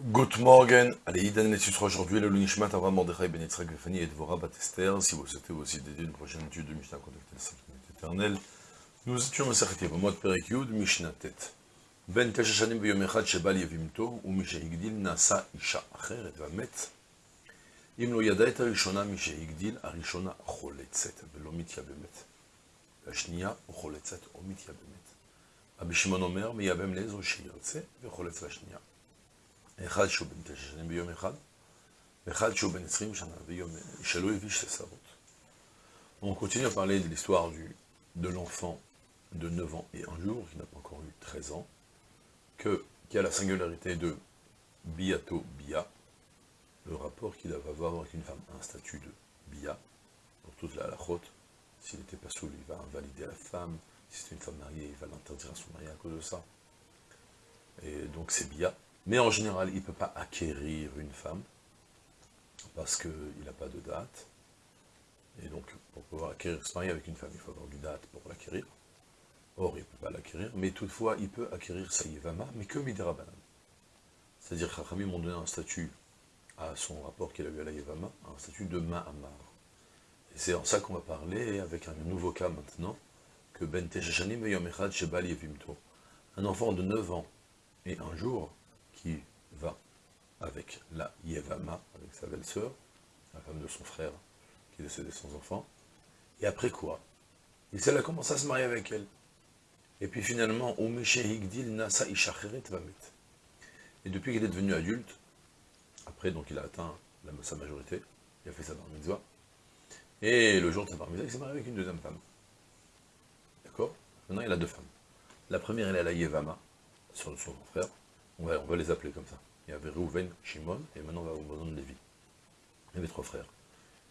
Good morning, allez, Idan les titres aujourd'hui, le Lunishmat Avram Mordechai Ben Yitzhak Befani et Dvorah Batester. Si vous souhaitez aussi d'aider une prochaine étude de Mishnah contactez le Sacrament éternel. Nous étions Masachet Yevamot Perek Yud, Mishnah Tet. Ben Teshachanim Beyom Echad Shebal Yevimto, Umishehigdil Nasa Isha Acheret Vamet. Im lo yada et Arishona Mishehigdil, Arishona Choletzet, Velo Mityabemet. La Shnia Choletzet, O Mityabemet. Abishimon Omer, Miyabem Lezo Sheyertse, Vecholetz la Shnia. אחד שהוא בן תשע שנים ביום אחד, ואחד שהוא בן עשרים שנה ביום שלא הביא שתי שרות. On continue à parler de l'histoire de l'enfant de 9 ans et un jour, qui n'a pas encore eu 13 ans, que, qui a la singularité de biato bia, le rapport qu'il va avoir avec une femme, un statut de bia, pour toute la halachot, s'il n'était pas saoul, il va invalider la femme, si c'est une femme mariée, il va l'interdire à son mari à cause de ça. Et donc c'est bia. mais en général, il ne peut pas acquérir une femme, parce qu'il n'a pas de date. Et donc, pour pouvoir acquérir, se marier avec une femme, il faut avoir une date pour l'acquérir. Or, il ne peut pas l'acquérir, mais toutefois, il peut acquérir sa yivama, mais que midirabanan. C'est-à-dire que m'ont donné un statut à son rapport qu'il a eu à la yivama, un statut de ma'amar. Et c'est en ça qu'on va parler, avec un nouveau cas maintenant, que Ben Teshashanim Yom Echad Shebal Yevimto. Un enfant de 9 ans et un jour qui va avec la Yevama, avec sa belle-sœur, la femme de son frère, qui est décédé sans enfant. Et après quoi? Il s'est a commencé à se marier avec elle. Et puis finalement, Nasa. Et depuis qu'il est devenu adulte, après donc il a atteint sa majorité, il a fait sa bar et le jour de sa bar il s'est marié avec une deuxième femme. D'accord? Maintenant il a deux femmes. La première, elle est à la Yevama, sur son frère, on va, les appeler comme ça. Il y avait Reuven, Shimon, et maintenant on va au besoin de Lévi. Il y avait trois frères.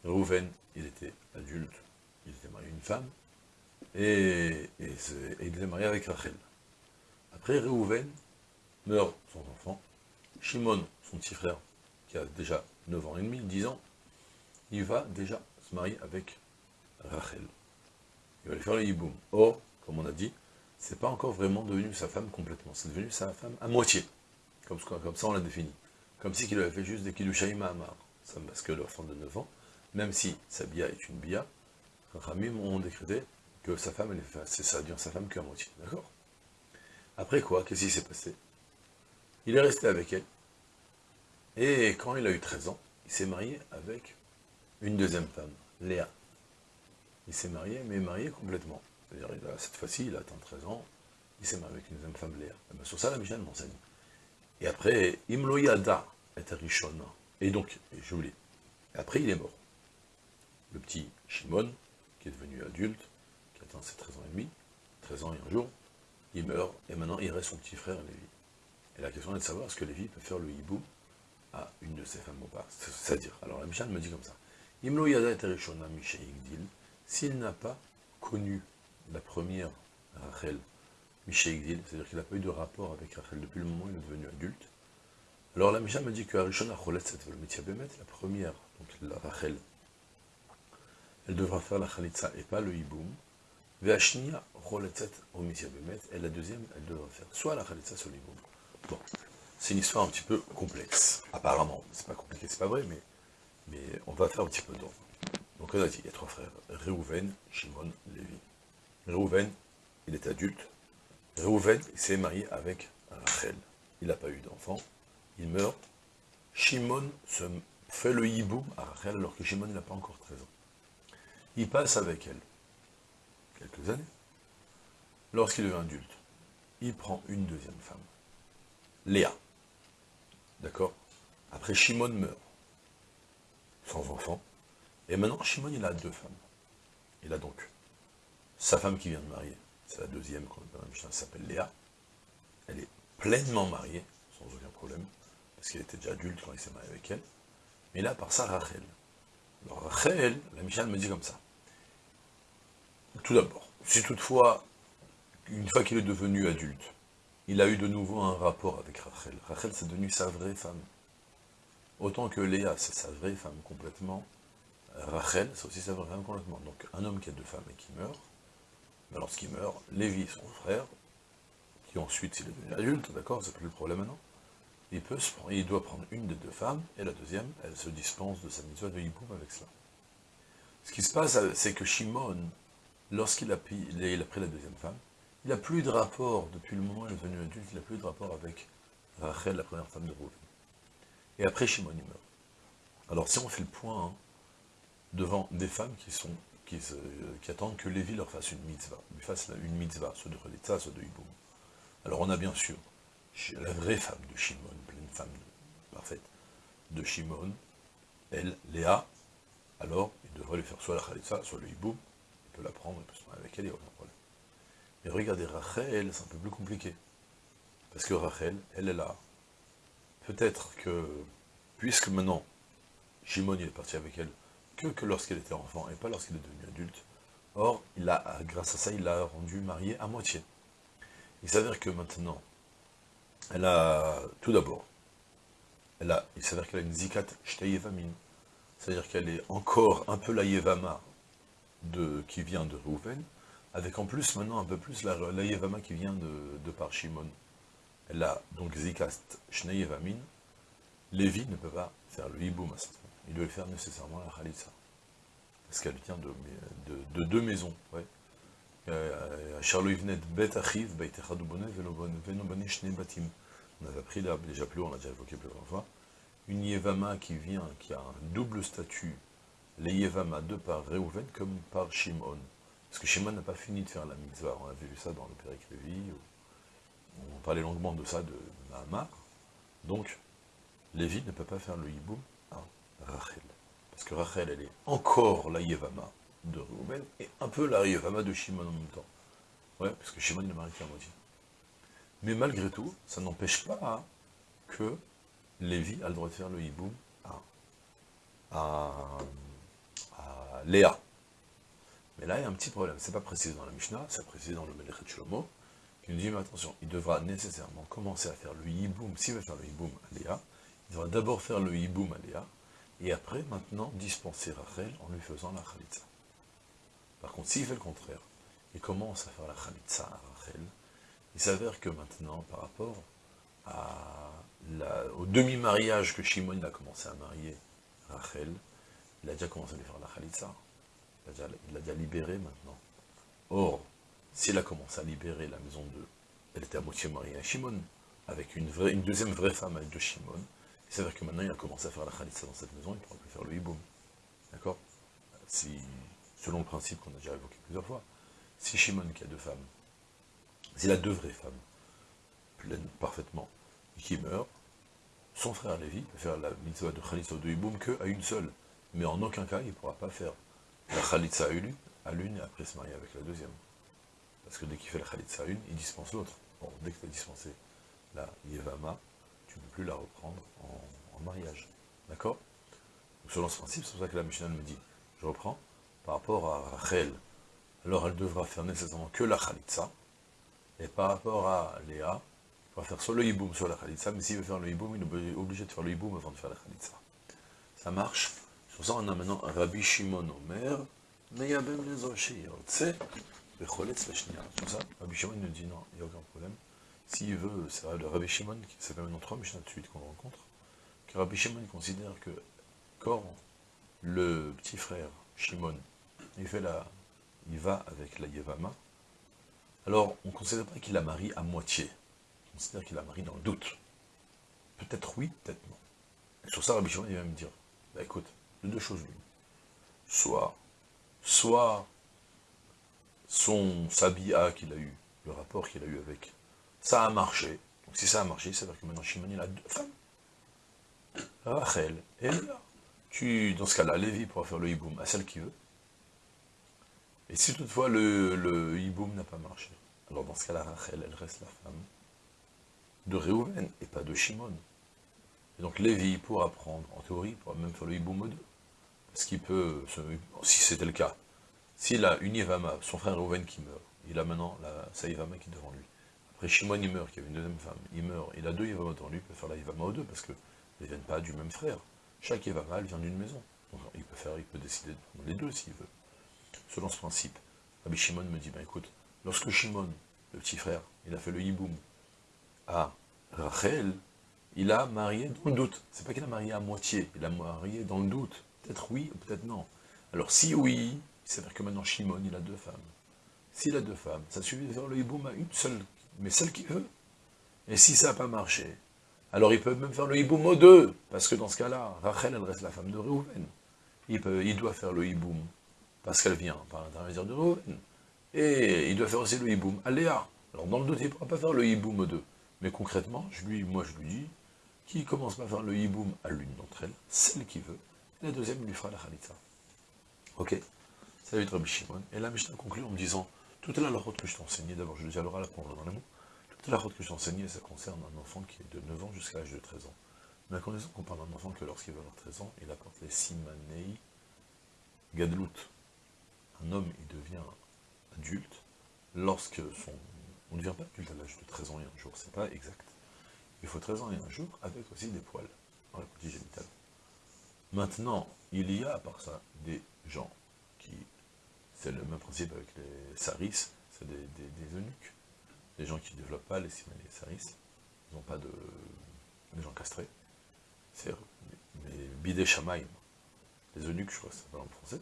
Reuven, il était adulte, il était marié à une femme, et, il était marié avec Rachel. Après, Reuven meurt son enfant. Shimon, son petit frère, qui a déjà 9 ans et demi, 10 ans, il va déjà se marier avec Rachel. Il va lui faire le hiboum. Or, comme on a dit, c'est pas encore vraiment devenu sa femme complètement, c'est devenu sa femme à moitié. Comme, ça on l'a défini. Comme si il avait fait juste des Kidushaïm Amar. Parce que l'enfant de 9 ans, même si sa bia est une bia, Ramim ont décrété que sa femme, c'est ça devient sa femme qu'à moitié. D'accord? Après quoi, qu'est-ce qui s'est passé? Il est resté avec elle. Et quand il a eu 13 ans, il s'est marié avec une deuxième femme, Léa. Il s'est marié, mais marié complètement. C'est-à-dire, cette fois-ci, il a atteint 13 ans, il s'est marié avec une deuxième femme, Léa. Et bien, sur ça, la Michel m'enseigne. Et après, Imloyada est Rishon. Et donc, je vous après il est mort. Le petit Shimon, qui est devenu adulte, qui atteint ses 13 ans et demi, 13 ans et un jour, il meurt, et maintenant il reste son petit frère Lévi. Et la question est de savoir, est-ce que Lévi peut faire le hibou à une de ses femmes ou pas? C'est-à-dire, alors la me dit comme ça, Imloyada et Rishona Igdil, s'il n'a pas connu la première Rachel, Igdil, c'est-à-dire qu'il n'a pas eu de rapport avec Rachel depuis le moment où il est devenu adulte. Alors la Mishnah me dit que Arishon Bemet, la première, donc la Rachel, elle devra faire la Khalitza et pas le Hiboum. Choletzet Bemet, et la deuxième, elle devra faire soit la Khalitza, soit le Hiboum. Bon, c'est une histoire un petit peu complexe, apparemment. C'est pas compliqué, c'est pas vrai, mais, on va faire un petit peu d'ordre. Donc on a dit, il y a trois frères, Reuven, Shimon, Lévi. Reuven, il est adulte, Reuven s'est marié avec Rachel. Il n'a pas eu d'enfant. Il meurt. Shimon se fait le hibou à Rachel alors que Shimon n'a pas encore 13 ans. Il passe avec elle quelques années. Lorsqu'il devient adulte, il prend une deuxième femme. Léa. D'accord? Après, Shimon meurt. Sans enfant. Et maintenant, Shimon, il a deux femmes. Il a donc sa femme qui vient de marier, c'est la deuxième, elle s'appelle Léa. Elle est pleinement mariée, sans aucun problème, parce qu'elle était déjà adulte quand il s'est marié avec elle. Mais là, par ça, Rachel. Alors Rachel, la Michel me dit comme ça. Tout d'abord, si toutefois, une fois qu'il est devenu adulte, il a eu de nouveau un rapport avec Rachel. Rachel, c'est devenu sa vraie femme. Autant que Léa, c'est sa vraie femme complètement. Rachel, c'est aussi sa vraie femme complètement. Donc, un homme qui a deux femmes et qui meurt, lorsqu'il meurt, Lévi, son frère, qui ensuite, s'il est devenu adulte, d'accord, c'est plus le problème maintenant, il, peut il doit prendre une des deux femmes, et la deuxième, elle se dispense de sa mitzvah de hiboum avec cela. Ce qui se passe, c'est que Shimon, lorsqu'il a, pris, il a pris la deuxième femme, il n'a plus de rapport, depuis le moment où il est devenu adulte, il n'a plus de rapport avec Rachel, la première femme de Rouven. Et après, Shimon, il meurt. Alors, si on fait le point hein, devant des femmes qui sont qui, attendent que Lévi leur fasse une mitzvah, lui fasse une mitzvah, soit de Relitza, soit de Hiboum. Alors, on a bien sûr la vraie femme de Shimon, une femme parfaite de Shimon, elle, Léa, alors il devrait lui faire soit la Khalitsa, soit le Hiboum, il peut la prendre, il peut se marier avec elle, il n'y a aucun problème. Mais regardez, Rachel, c'est un peu plus compliqué. Parce que Rachel, elle est là. Peut-être que, puisque maintenant, Shimon il est parti avec elle, que, que lorsqu'elle était enfant, et pas lorsqu'elle est devenue adulte. Or, il a, grâce à ça, il l'a rendu mariée à moitié. Il s'avère que maintenant, elle a, tout d'abord, il s'avère qu'elle a une zikat shteyevamin, c'est-à-dire qu'elle est encore un peu la yevama qui vient de Reuven, avec en plus maintenant un peu plus la, yevama qui vient de, de par Shimon. Elle a donc zikat shteyevamin, Lévi ne peut pas faire le hiboum Il doit faire nécessairement la khalitsa. Parce qu'elle vient de, de, deux maisons. On avait appris là, déjà plus, on l'a déjà évoqué plusieurs fois, une Yevama qui vient, qui a un double statut, les Yevama de par Reuven comme par Shimon. Parce que Shimon n'a pas fini de faire la mitzvah, on avait vu ça dans le Péric Lévi, on parlait longuement de ça de Mahamar. Donc, Lévi ne peut pas faire le hiboum Rachel. Parce que Rachel, elle est encore la Yevama de Reuven, et un peu la Yevama de Shimon en même temps. Ouais, parce que Shimon, il est marié qu'à moitié. Mais malgré tout, ça n'empêche pas que Lévi a le droit de faire le hiboum à, Léa. Mais là, il y a un petit problème. C'est pas précisé dans la Mishnah, c'est précisé dans le Melechet Shlomo, qui nous dit, mais attention, il devra nécessairement commencer à faire le hiboum, s'il veut faire le hiboum à Léa, il devra d'abord faire le hiboum à Léa, et après, maintenant, dispenser Rachel en lui faisant la khalitza. Par contre, s'il fait le contraire, il commence à faire la khalitza à Rachel, il s'avère que maintenant, par rapport au demi-mariage que Shimon a commencé à marier Rachel, il a déjà commencé à lui faire la khalitza. Il l'a déjà, libéré maintenant. Or, s'il a commencé à libérer la maison de... Elle était à moitié mariée à Shimon, avec une, deuxième vraie femme de Shimon, il s'avère que maintenant il a commencé à faire la khalitza dans cette maison, il ne pourra plus faire le hiboum. D'accord? Selon le principe qu'on a déjà évoqué plusieurs fois, si Shimon qui a deux femmes, s'il a deux vraies femmes, pleines parfaitement, et qui meurt, son frère Lévi peut faire la mitzvah de khalitza de hiboum qu'à une seule. Mais en aucun cas, il ne pourra pas faire la khalitza à l'une et après se marier avec la deuxième. Parce que dès qu'il fait la khalitza à une, il dispense l'autre. Bon, dès que tu as dispensé la yevama, ne plus la reprendre en, mariage. D'accord? Selon ce principe, c'est pour ça que la Mishnah me dit, je reprends, par rapport à Rachel, alors elle devra faire nécessairement que la khalitza, et par rapport à Léa, il va faire soit le hiboum, soit la khalitza, mais s'il veut faire le hiboum, il est obligé de faire le hiboum avant de faire la khalitza. Ça marche? Sur ça, on a maintenant Rabbi Shimon Omer, Meyabem les Oshir, Becholetz la Sur ça, Rabbi Shimon nous dit non, il n'y a aucun problème. S'il veut, c'est le Rabbi Shimon, qui s'appelle maintenant trois Mishnah de suite qu'on rencontre, que Rabbi Shimon considère que quand le petit frère Shimon, il fait la, il va avec la Yevama, alors, on ne considère pas qu'il la marie à moitié. On considère qu'il la marie dans le doute. Peut-être oui, peut-être non. Et sur ça, Rabbi Shimon, il va me dire, bah, écoute, de deux choses l'une. Soit, soit son sabia qu'il a eu, le rapport qu'il a eu avec, ça a marché. Donc si ça a marché, ça veut dire que maintenant Shimon, il a deux femmes. Rachel et Léa. Tu, dans ce cas-là, Lévi pourra faire le hiboum à celle qui veut. Et si toutefois le, hiboum n'a pas marché, alors dans ce cas-là, Rachel, elle reste la femme de Réhouven et pas de Shimon. Et donc Lévi pourra prendre, en théorie, pourra même faire le hiboum aux deux. Parce qu'il peut, si c'était le cas, s'il a une Yevama, son frère Réhouven qui meurt, il a maintenant la, sa Yevama qui est devant lui. Après Shimon, il meurt, qui avait une deuxième femme, il meurt, il a deux Yevama devant lui, il peut faire la Yevama aux deux, parce qu'ils ne viennent pas du même frère. Chaque Yevama, elle vient d'une maison. Il peut faire, il peut décider de prendre les deux s'il veut. Selon ce principe, Rabbi Shimon me dit, ben écoute, Lorsque Shimon, le petit frère, il a fait le hiboum à Rachel, il a marié dans le doute. C'est pas qu'il a marié à moitié, il a marié dans le doute. Peut-être oui, ou peut-être non. Alors si oui, il s'avère que maintenant Shimon, il a deux femmes. S'il a deux femmes, ça suffit de faire le hiboum à une seule, mais celle qu'il veut. Et si ça n'a pas marché, alors il peut même faire le hiboum aux deux, parce que dans ce cas-là, Rachel, elle reste la femme de Reuven. Il, il doit faire le hiboum, parce qu'elle vient par l'intermédiaire de Reuven. Et il doit faire aussi le hiboum à Léa. Alors dans le doute, il ne pourra pas faire le hiboum aux deux. Mais concrètement, je lui, moi je lui dis, qu'il commence par faire le hiboum à l'une d'entre elles, celle qui veut, et la deuxième lui fera la khalitza. Ok? Ça va être Rabbi Shimon. Et là, Mishnah conclut en me disant, toute la route que je t'ai enseignée, d'abord je le dis à l'oral, après on dans les mots, toute la route que je t'ai enseignée, ça concerne un enfant qui est de 9 ans jusqu'à l'âge de 13 ans. Mais à qu'on parle d'un enfant que lorsqu'il va avoir 13 ans, il apporte les simanei gadlut. Un homme, il devient adulte lorsque son... On ne devient pas adulte à l'âge de 13 ans et un jour, c'est pas exact. Il faut 13 ans et un jour, avec aussi des poils dans la partie génitale. Maintenant, il y a, à part ça, des gens qui... C'est le même principe avec les saris, c'est des, eunuques. Des gens qui ne développent pas les simanei saris. Ils n'ont pas de... des gens castrés. C'est les bidé shamaim. Les eunuques, je crois que s'appelle en français.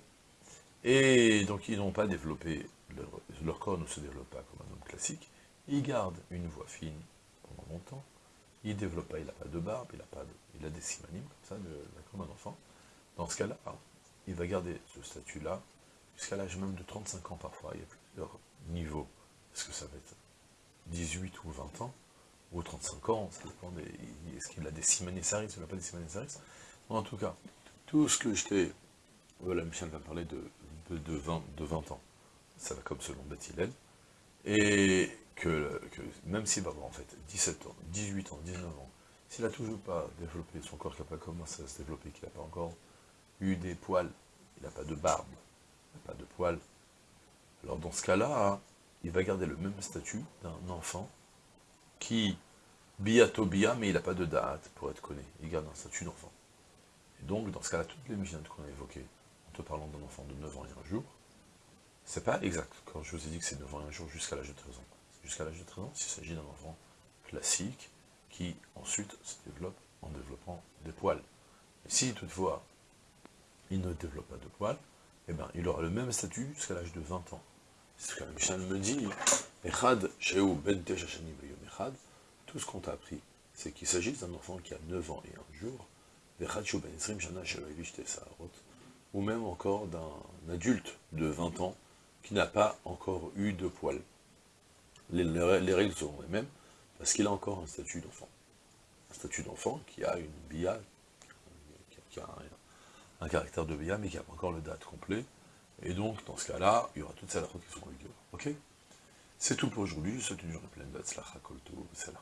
Et donc, ils n'ont pas développé, leur, corps ne se développe pas comme un homme classique. Ils gardent une voix fine pendant longtemps. Il ne développe pas, il n'a pas de barbe, il a, pas il a des simanimes, comme ça, comme un enfant. Dans ce cas-là, il va garder ce statut-là jusqu'à l'âge même de 35 ans parfois. Il y a plusieurs niveaux. Est-ce que ça va être 18 ou 20 ans ou 35 ans, ça dépend. Est-ce qu'il a des simanésaris, ou il n'a pas des simanésaris En tout cas, tout ce que je t'ai... Voilà, Michel va parler de, de, 20, de 20 ans. Ça va comme selon Bethilel. Et que, même s'il va avoir en fait 17 ans, 18 ans, 19 ans, s'il n'a toujours pas développé son corps, qui n'a pas commencé à se développer, qu'il n'a pas encore eu des poils, il n'a pas de barbe, pas de poils, alors dans ce cas-là, il va garder le même statut d'un enfant qui, bia, mais il n'a pas de date pour être connu, il garde un statut d'enfant. Et donc, dans ce cas-là, toutes les missions qu'on a évoquées, en te parlant d'un enfant de 9 ans et un jour, c'est pas exact, quand je vous ai dit que c'est 9 ans et un jour jusqu'à l'âge de 13 ans jusqu'à l'âge de 13 ans, s'il s'agit d'un enfant classique qui ensuite se développe en développant des poils. Et si toutefois il ne développe pas de poils, eh bien, il aura le même statut jusqu'à l'âge de 20 ans. C'est ce que Michel me dit, tout ce qu'on t'a appris, c'est qu'il s'agit d'un enfant qui a 9 ans et un jour, ou même encore d'un adulte de 20 ans qui n'a pas encore eu de poils les, règles seront les mêmes, parce qu'il a encore un statut d'enfant. Un statut d'enfant qui a une bia, un, caractère de bia, mais qui n'a pas encore le date complet. Et donc, dans ce cas-là, il y aura toutes ces qui seront en vigueur. Ok? C'est tout pour aujourd'hui, je souhaite une journée pleine d'Atzlacha Kolto, là.